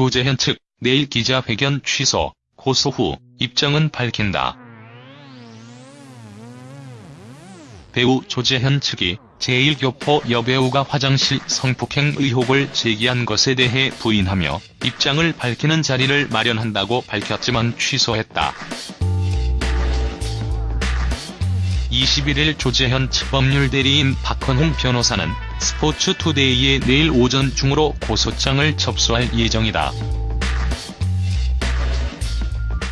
조재현 측 내일 기자회견 취소, 고소 후 입장은 밝힌다. 배우 조재현 측이 제1교포 여배우가 화장실 성폭행 의혹을 제기한 것에 대해 부인하며 입장을 밝히는 자리를 마련한다고 밝혔지만 취소했다. 21일 조재현 측 법률 대리인 박헌홍 변호사는 스포츠투데이에 내일 오전 중으로 고소장을 접수할 예정이다.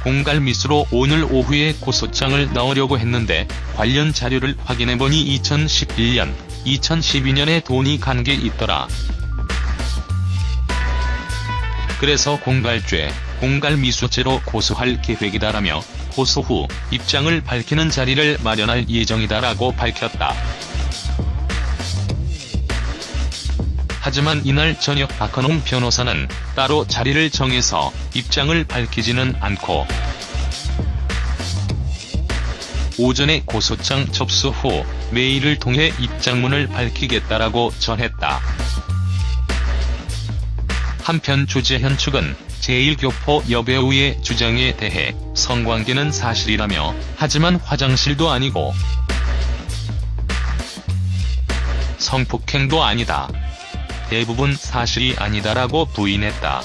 공갈미수로 오늘 오후에 고소장을 넣으려고 했는데 관련 자료를 확인해보니 2011년, 2012년에 돈이 간 게 있더라. 그래서 공갈죄, 공갈미수죄로 고소할 계획이다라며 고소 후 입장을 밝히는 자리를 마련할 예정이다라고 밝혔다. 하지만 이날 저녁 박헌홍 변호사는 따로 자리를 정해서 입장을 밝히지는 않고 오전에 고소장 접수 후 메일을 통해 입장문을 밝히겠다라고 전했다. 한편 조재현 측은 제1교포 여배우의 주장에 대해 성관계는 사실이라며 하지만 화장실도 아니고 성폭행도 아니다. 대부분 사실이 아니다라고 부인했다.